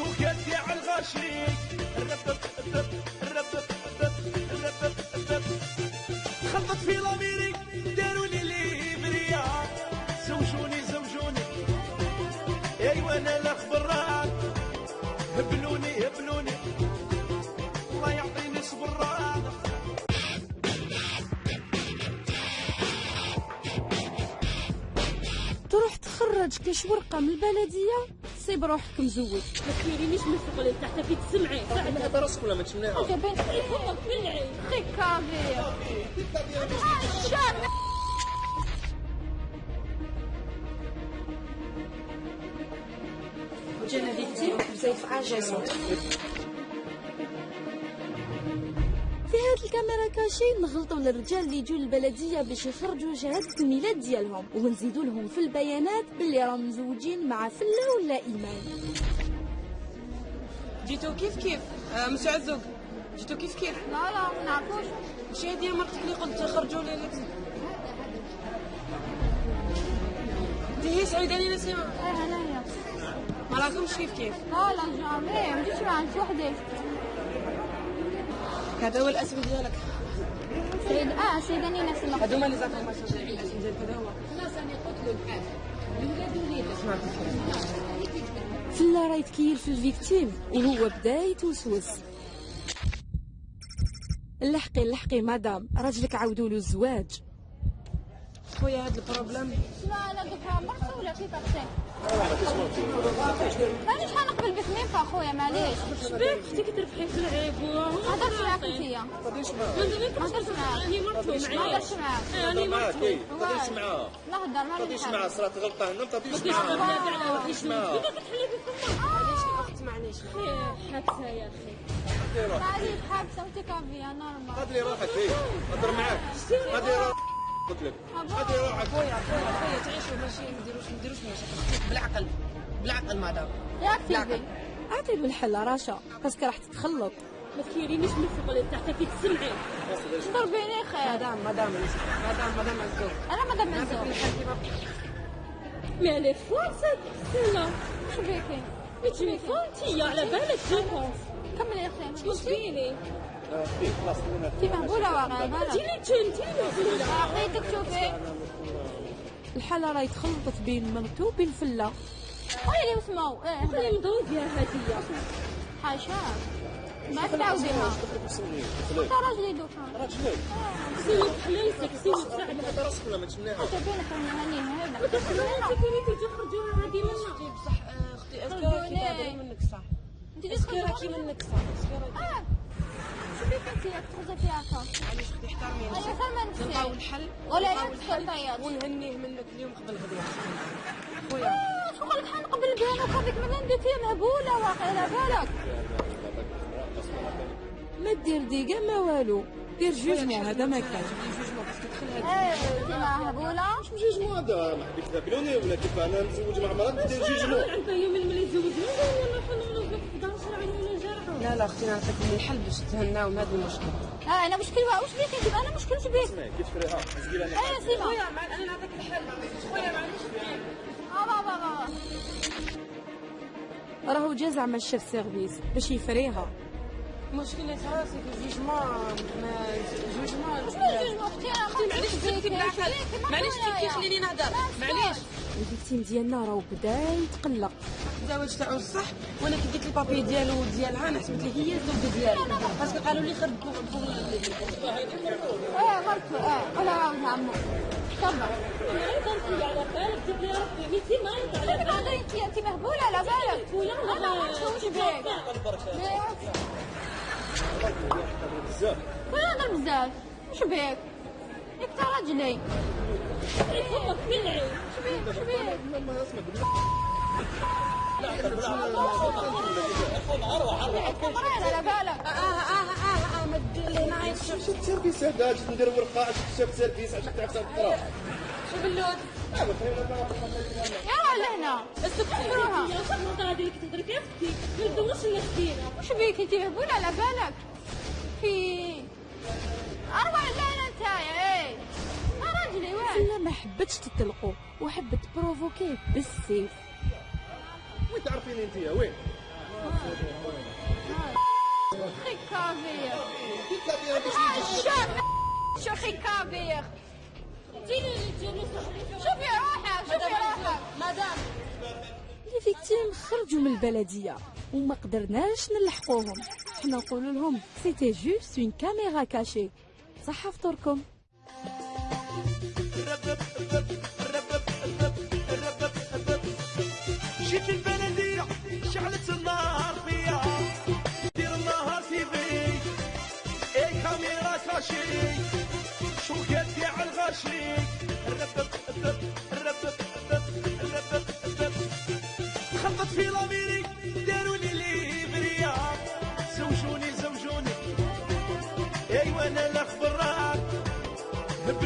شوكات تاع الغاشي الربب الرب الربب الرب الربب الرب خلط في لاميريك داروا لي ليبريا زوجوني زوجوني. ايوا أنا الاخ براد هبلوني هبلوني. الله يعطيني صبراد تروح تخرج كاش ورقة من البلدية؟ صيب روحك مزوج ما تكيرينيش من فوق اللي تحت في تسمعي. هذا راسك ولا ما تشمناها. جابين فمك من العين. خي كافي الشام جانا فيكتيم بزاف الكاميرا كاشي نغلطوا للرجال اللي يجوا للبلدية باش يخرجوا شهاده الميلاد ديالهم ونزيدوا لهم في البيانات باللي راهم مزوجين مع فلة ولا إيمان. جيتو كيف كيف؟ آه مش عزوق جيتو كيف كيف؟ لا لا ما نعرفوش. مش هي ديال مرتك اللي قلت خرجوا لي انت هي سعيداني نسيمة إيه هنايا ما راكمش كيف كيف؟ لا لا جامي ما جيتش مع انت وحدي هذا هو الأسم ديالك. سيد آه سيداني ناس الله هذوما اللي زعما ما شاء الأسم ديالك هذا هو. فلا راه يتكيل في الفيكتيم وهو بدا يتوسوس لحقي لحقي مدام راجلك عاودوا له الزواج. خويا هذا البروبليم لا لا دوكا مرسي ولا كيف أختي مانيش حنقبل بك مين خويا معليش شبيك أختي كتربحي في العيب ما هضرتش معاك انتيا ما هضرتش معاك راني مرتو ما معايا هضرتش معاك راني مرتو ما تهضرش معاها لا هضر ما ما تهضرش نحب معاها صرات غلطه هنا ما تهضرش كيش معاها واحد اسمع. كيف كتحلي فمك معليش حبسها يا أخي روحك حابسه كافيه نورمال هدي روحك هي هضر معاك هدي روحك قلت لك هدي روحك خويا خويا خويا تعيشوا ماشي ما نديروش ما نديروش مشاكل بالعقل بالعقل مدام ياك لا. تيبي أعطي له الحل رشا. باسكو راح تتخلط. ما تكيرينيش من فوق اللي تحت في تسمعي. ضربيني خير مدام مدام مدام مدام عزوز أنا ما دام هذاك نزوج الحال كيما مي على فرصة. لا واش بيكي مي تليفونتي على بالك. جيبونس كملي يا أختي واش فيني خلاص انت مهبوله واقع بالك تيلي تنتي مهزولة عطيتك شوفي الحالة راه تخلطت بين مرتو وبين اللي وسمو إيه خلي مضروب يا هدية حاشا ما تعاوديها انت راجلي دوكا راجلك سيوت حليلتك سيوت فعلا هذا راسك ولا ما تشمناها تبينك أنا هاني هنا انت كنتي تخرجوا هذه منا بصح آه، أختي اسكي راكي تهضري منك صح انت اسكي راكي منك صح آه فيها معليش أختي احترمي أنا نفسك فاهمه نلقاو الحل ولا الحل ونهنيه منك اليوم قبل غدوه خويا شو قال لك حنقبل بينك هذيك من فيها مهبوله واقع على بالك ما دير ديقة ما والو دير جوجمون هذا ما كان انت مهبوله جوجمون هذا ما حبيت تقابلوني ولا كيف أنا مزوج مع مرات دير جوجمون اللي تزوجنا ولا حنا نوض في 11 عام ولا جرعة لا لا أختي نعطيك من الحل باش تهناو من هذا المشكل آه أنا مشكل واش بيك انت أنا مشكلتي بيك اسمعي كي تفريها أنا إيه سيما خويا أنا نعطيك الحل خويا معليش آه بابا بابا راهو جا زعما ال chef service باش يفريها. راسك jugement أنا معليش سكتي بالعقل معليش كيف خليني نهضر؟ معليش. ال victime ديالنا راهو بدا يتقلق. الزواج تاعو الصح وأنا كي لقيت ال papier ديالو وديالها أنا حسبت لي هي الزوجة ديالو parce que قالوا لي خرج إيه مرتو إيه ولا عاود عمو. أيضا انت على بالك جيب لي ربي انت على بالك انت مهبوله على بالك ولا أنا ما نشوفش بيك. بزاف ولا أنا بزاف وش بيك انت راجلي فمك من العين وش بيك وش بيك ما اسمع مريض على بالك آه آه آه آه لي نايت شفت سيرفيس هذا جيت ندير ورقة شفت سيرفيس عشان تعرف تقرا شو باللود يا راجل هنا. استكبروها يا صاحبي هذه اللي كتهضري فيها أختي. ما ندوش الا اختينا وش بيك أنت؟ مهبوله على بالك. في اروع لا أنت إيه. راجلي وين؟ فلة ما حبتش تطلقو وحبت بروفوكيه بالسيف. وين تعرفيني أنت وين؟ خيكافير شوفي شوفي مدام les victimes خرجوا من البلدية وما قدرناش نلحقوهم. حنا نقول لهم c'était juste une caméra cachée صح فطوركم. جيت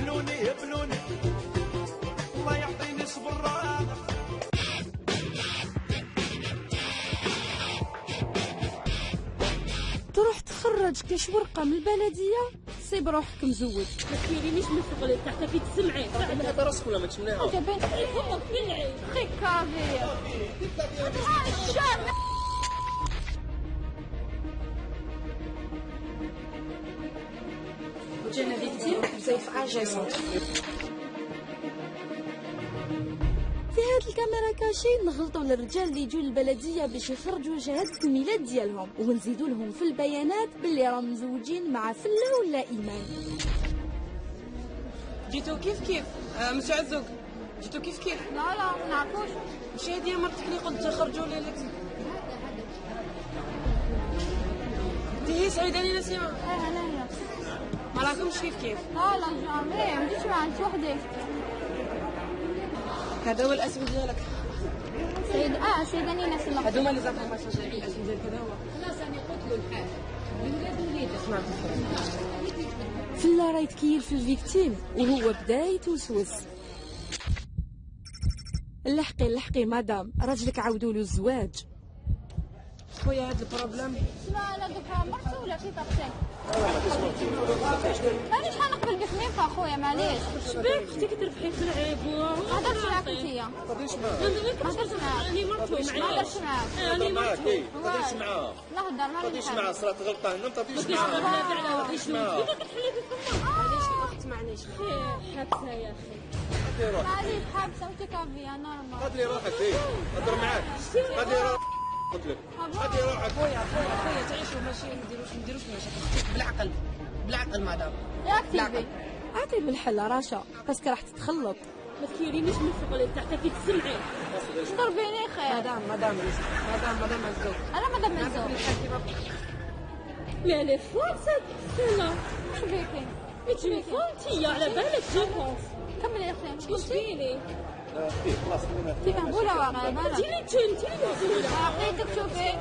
هبلوني هبلوني الله يعطيني صبران تروح تخرج كاش ورقة من البلدية؟ سيب روحك مزود. ما تكيرينيش من الشغل تاعك كي تسمعي. هذا راسك ولا ما تسمعيها جابين فمك بالعين خيكافير وجينا victime زي في هاد ال caméra cachée نغلطوا للرجال اللي يجوا للبلديه باش يخرجوا شهاده الميلاد ديالهم ونزيدوا لهم في البيانات باللي راهم مزوجين مع فلة ولا إيمان. جيتو كيف كيف؟ آه مش عزوق جيتو كيف كيف؟ لا لا ما نعرفوش. مش هذه مرتك اللي قلت خرجوا لي لك. انت هي سعيده لي نسيمه إيه أنا هي ما راكمش كيف؟ كيف لا لا جامي ما تجيش معك وحدك. هذا هو الاسم ديالك. سيد آه سيداني ناس الله هذوما اللي زعما الاسم ديالك هذا هو. اسمع. فله راه يتكيل في الفيكتيم وهو بدا يتوسوس لحقي لحقي مدام. راجلك عاودوا له الزواج. خويا هذا البروبليم لا لا دوكا مرتي ولا كيف أختي مانيش حنقبل بك ميم اخويا معليش شبيك أختي كتربحي في العيب ما هضرتش معاك انتيا ما هضرتش معاك راني مرتو ما هضرتش معاك هضر معاك اي تهضريش معاها لا هضر ما نحب معاها صرات غلطه هنا ما بديش معاها وحدي شنو معاها. كتحلي في معليش الاخت معليش حبسه يا أخي هدي روحك معليش حابسه وتكافيا نورمال هدي روحك هضر معاك هدي روحك قلت لك هدي روحك خويا خويا خويا تعيشوا ماشي ما نديروش ما نديروش مشاكل بالعقل بالعقل مدام يا كتيبي أعطي بالحل رشا باسكو راح تتخلط. ما تكيرينيش من الشغل تاعك كي تسمعي ضربيني خير. مدام مدام مدام مدام عزوق أنا ما دام نعرف الزوج. الحال كيما لا لا فرصة لا اش بيكي ما تليفون تيا على بالك جيبونس كملي يا أختي. واش فيني انتي مهبوله واقع بالك تيلي انت انت اللي عطيتك شوفي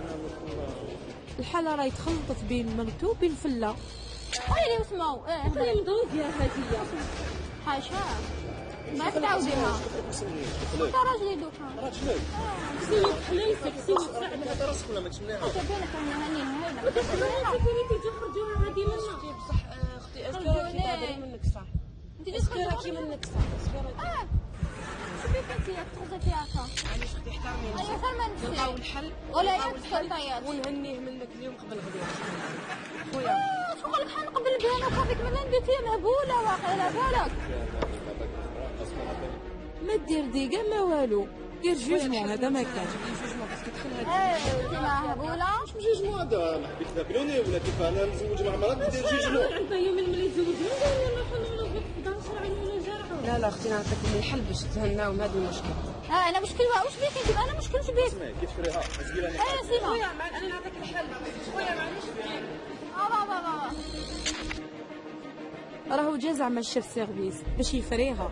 الحالة راه تخلطت بين مرتو وبين فله خيري وسمو إيه خلي. نضرب يا هدية حاشا ما تعاوديها انت راجلي دوكا راجلك سيوك حليتك راسك ولا ما تسمعيها تبينك أنا هني هنا كيفني تخرجوها هذه منا بصح آه، أختي اسكي راكي منك صح انت راكي منك صح شوفي انت ولا الحل ونهنيه منك اليوم قبل غدا خويا شغل بحال نقبل بها وخافك من عندك هي مهبوله واقع على بالك ما دير ديقه ما والو دير جوجمون هذا ما كان إيه انت مهبوله جوجمون هذا حبيت تاكلوني ولا كيف أنا مزوج مع مراتي ندير جوجمون عرفة يوم اللي تزوجنا ولا حنا نوقف 11 عام ولا جرعة لا لا أختي نعطيك من الحل باش تهناو من هذا المشكل آه أنا مشكل واش بيك أنت؟ أنا مشكل بيك؟ اسمعي كي تفريها إيه يا سيما خويا مع- أنا نعطيك الحل. خويا معليش آه بابا بابا راهو جا زعما ال chef service باش يفريها.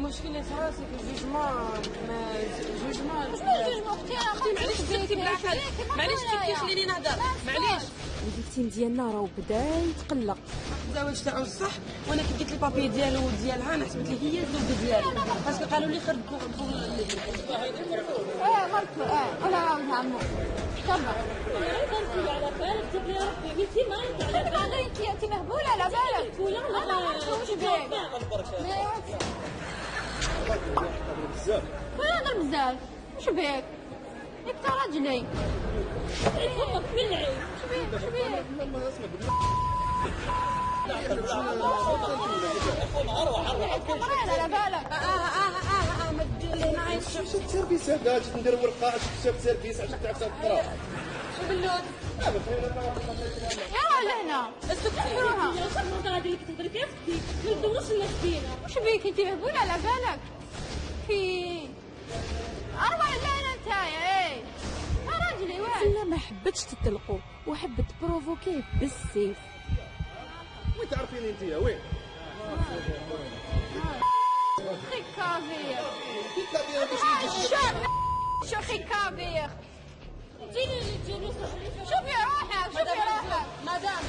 مشكلة راسي في jugement أنا أختي معليش بالعقل معليش كيف تخليني نهضر معليش. ال victime ديالنا راهو بدا يتقلق. الزواج تاعو صح وأنا كي لقيت ال papier ديالو وديالها أنا حسبت لي هي الزوجه ديالي. parce que قالوا لي خرج إيه مرتو إيه أنا عاود عمو. على بالك تبني ربي أنت على مهبولة على بالك. ولا أنا ما بزاف ولا هضر بزاف. وش بيك؟ انت راجلي. أمك بالعيد شبيه شبيه مريض على بالك آه آه آه آه ما تجي لي معي شفت سيرفيس هذا جيت ندير ورقه شفت سيرفيس عشان تعرف تقرا. شو باللون يا لهنا استكفروها صرنا غادي لك تهضري في أختي ما ندوروش الناس فينا وش بيك؟ انت مهبول على بالك. في أربع ليلة انت إيه. يا راجلي وين؟ فلا ما حبتش تطلقوا وحبت بروفوكيه بالسيف. وين تعرفين أنت يا وين؟ خي كافير شو شو خي كافير جيني جيني شوفي روحك شوفي روحك. مدام.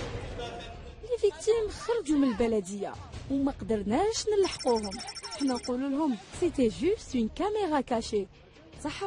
لي فيكتيم خرجوا من البلدية وما قدرناش نلحقوهم. حنا نقولوا لهم c'était juste une caméra cachée صح